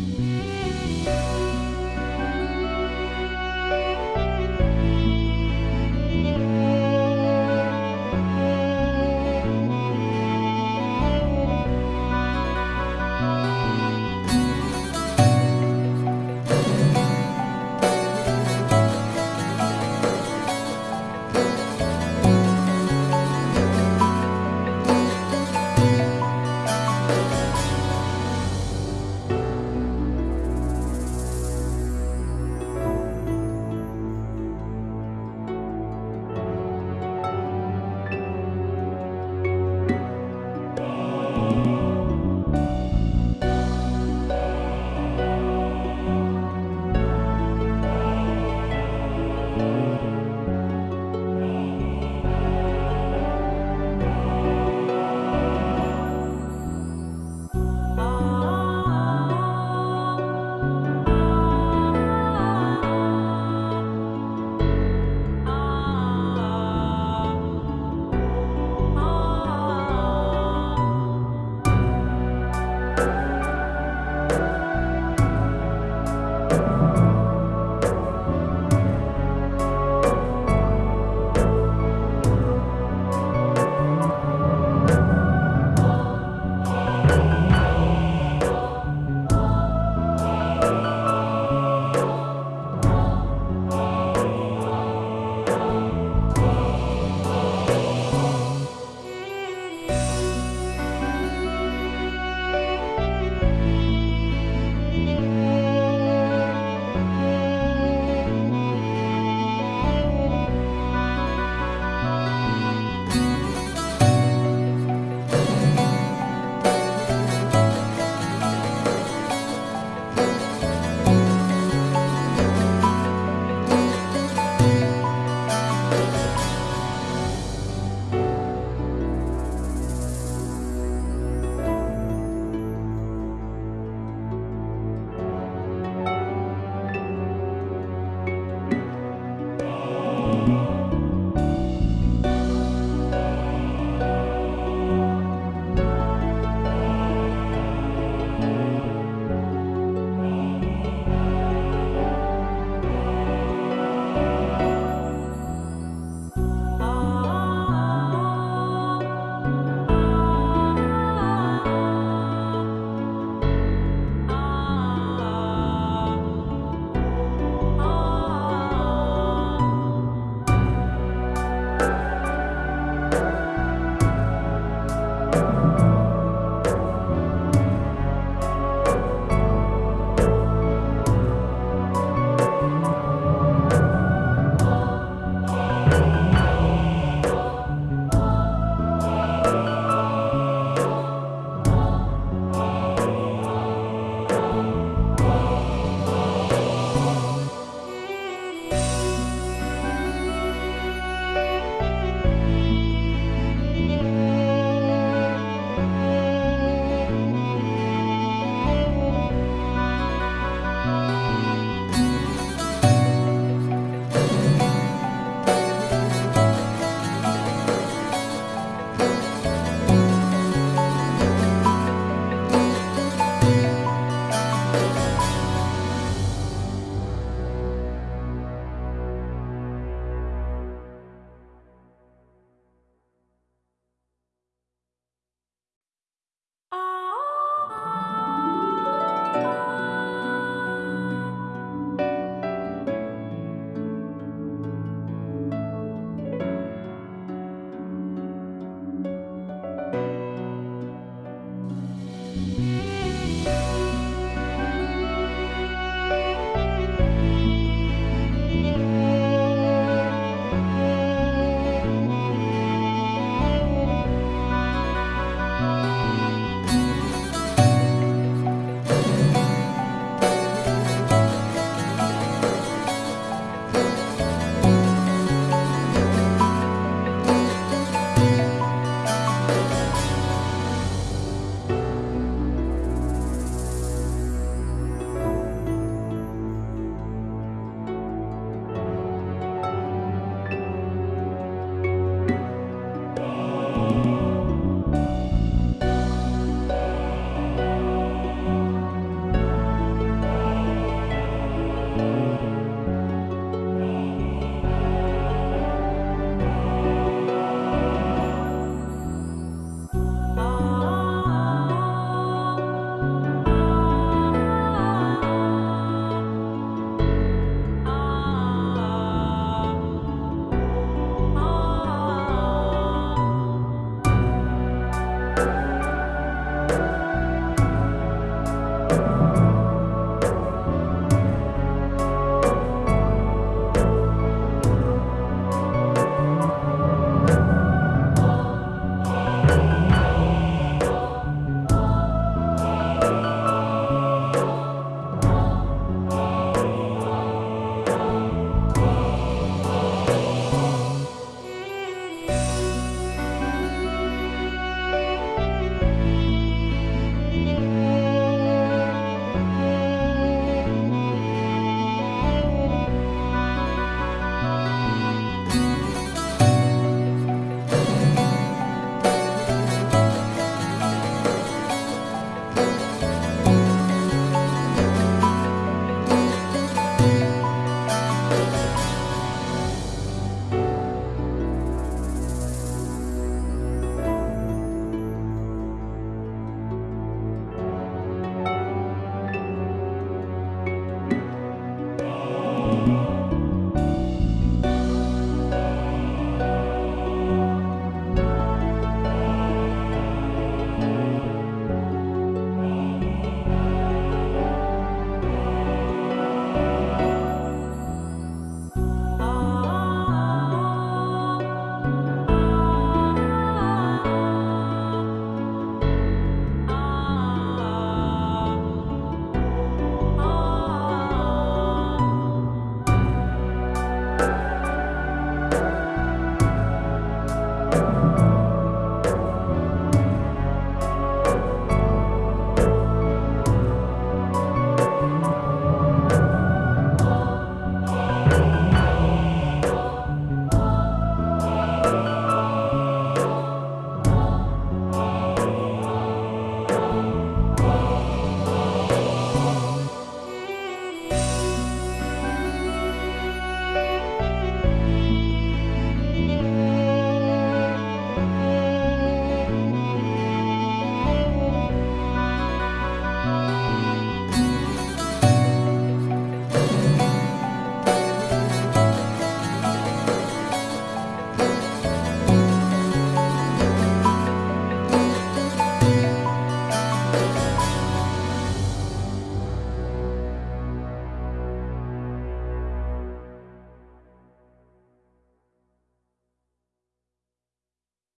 Ah